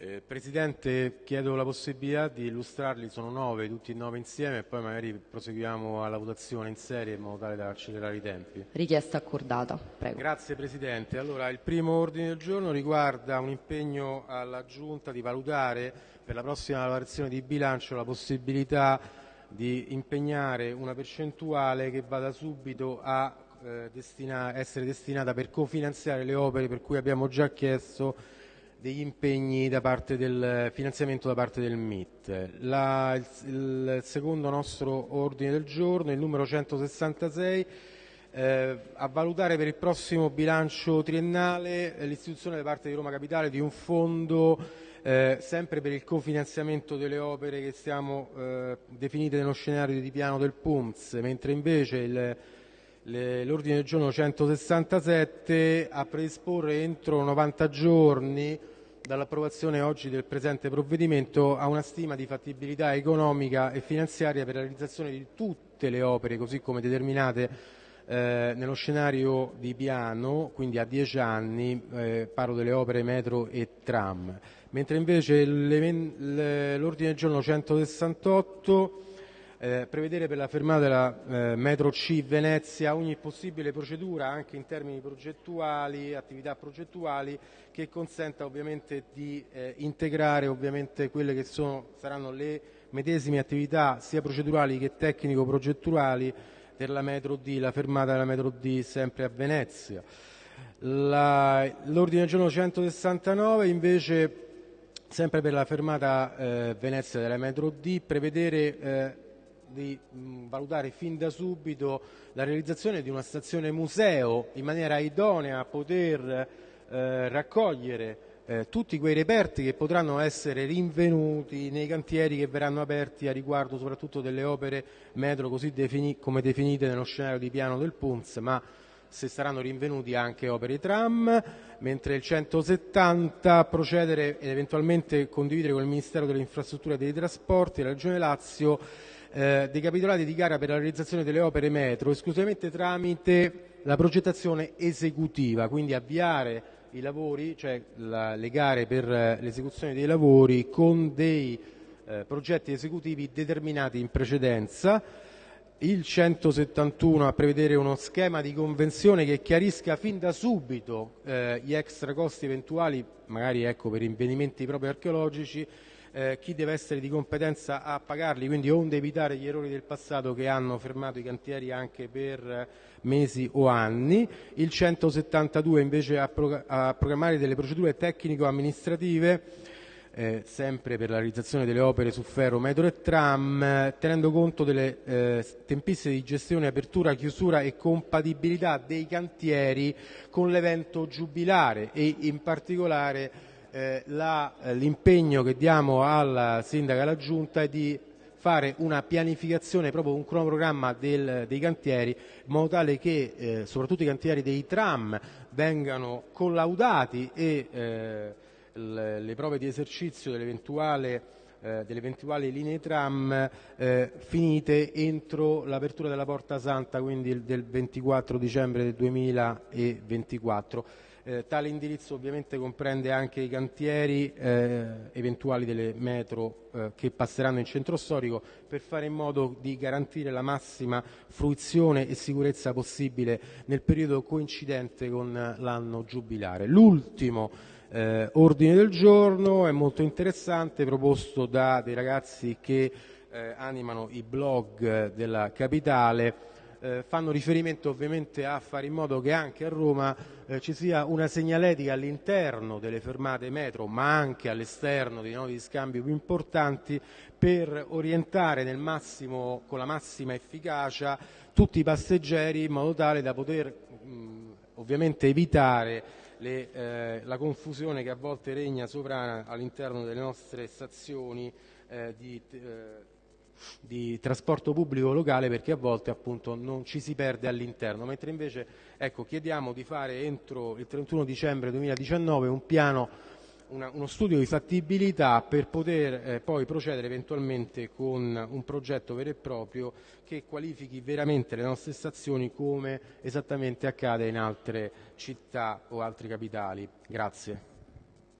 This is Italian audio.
Eh, Presidente, chiedo la possibilità di illustrarli, sono nove, tutti e nove insieme, e poi magari proseguiamo alla votazione in serie in modo tale da accelerare i tempi. Richiesta accordata. Prego. Grazie Presidente. Allora, il primo ordine del giorno riguarda un impegno alla Giunta di valutare per la prossima lavorazione di bilancio la possibilità di impegnare una percentuale che vada subito a eh, destina- essere destinata per cofinanziare le opere per cui abbiamo già chiesto degli impegni da parte del finanziamento da parte del MIT. La- il, il secondo nostro ordine del giorno, il numero 166, eh, a valutare per il prossimo bilancio triennale eh, l'istituzione da parte di Roma Capitale di un fondo eh, sempre per il cofinanziamento delle opere che stiamo eh, definite nello scenario di piano del PUMS, mentre invece il l'ordine del giorno 167 a predisporre entro 90 giorni dall'approvazione oggi del presente provvedimento a una stima di fattibilità economica e finanziaria per la realizzazione di tutte le opere così come determinate eh, nello scenario di piano, quindi a 10 anni, eh, parlo delle opere metro e tram, mentre invece l'ordine del giorno 168 eh, prevedere per la fermata della eh, metro C Venezia ogni possibile procedura anche in termini progettuali, attività progettuali che consenta ovviamente di eh, integrare ovviamente quelle che sono, saranno le medesime attività sia procedurali che tecnico-progettuali per la metro D, la fermata della metro D sempre a Venezia. L'ordine del giorno 169 invece sempre per la fermata eh, Venezia della metro D, prevedere eh, di mh, valutare fin da subito la realizzazione di una stazione museo in maniera idonea a poter eh, raccogliere eh, tutti quei reperti che potranno essere rinvenuti nei cantieri che verranno aperti a riguardo soprattutto delle opere metro così defini- come definite nello scenario di piano del PUMS, ma se saranno rinvenuti anche opere tram, mentre il 170 procedere ed eventualmente condividere con il Ministero delle Infrastrutture e dei Trasporti e la Regione Lazio eh, dei capitolati di gara per la realizzazione delle opere metro esclusivamente tramite la progettazione esecutiva, quindi avviare i lavori, cioè la- le gare per eh, l'esecuzione dei lavori con dei eh, progetti esecutivi determinati in precedenza. Il 171 a prevedere uno schema di convenzione che chiarisca fin da subito eh, gli extra costi eventuali, magari ecco, per rinvenimenti proprio archeologici, eh, chi deve essere di competenza a pagarli, quindi onde evitare gli errori del passato che hanno fermato i cantieri anche per eh, mesi o anni. Il 172 invece a, pro- a programmare delle procedure tecnico-amministrative eh, sempre per la realizzazione delle opere su ferro, metro e tram, tenendo conto delle eh, tempistiche di gestione, apertura, chiusura e compatibilità dei cantieri con l'evento giubilare e in particolare la- l'impegno che diamo alla sindaca e alla giunta è di fare una pianificazione, proprio un cronoprogramma del- dei cantieri, in modo tale che eh, soprattutto i cantieri dei tram vengano collaudati e eh, l- le prove di esercizio dell'eventuale, eh, delle eventuali linee tram eh, finite entro l'apertura della Porta Santa, quindi del 24 dicembre del 2024. Eh, tale indirizzo ovviamente comprende anche i cantieri eh, eventuali delle metro eh, che passeranno in centro storico per fare in modo di garantire la massima fruizione e sicurezza possibile nel periodo coincidente con eh, l'anno giubilare. L'ultimo eh, ordine del giorno è molto interessante, proposto da dei ragazzi che eh, animano i blog della capitale eh, fanno riferimento ovviamente a fare in modo che anche a Roma eh, ci sia una segnaletica all'interno delle fermate metro, ma anche all'esterno dei nodi di scambio più importanti, per orientare massimo, con la massima efficacia tutti i passeggeri in modo tale da poter mh, ovviamente evitare le, eh, la confusione che a volte regna sovrana all'interno delle nostre stazioni eh, di, eh, di trasporto pubblico locale perché a volte appunto non ci si perde all'interno, mentre invece ecco, chiediamo di fare entro il 31 dicembre 2019 un piano, una- uno studio di fattibilità per poter eh, poi procedere eventualmente con un progetto vero e proprio che qualifichi veramente le nostre stazioni come esattamente accade in altre città o altre capitali. Grazie.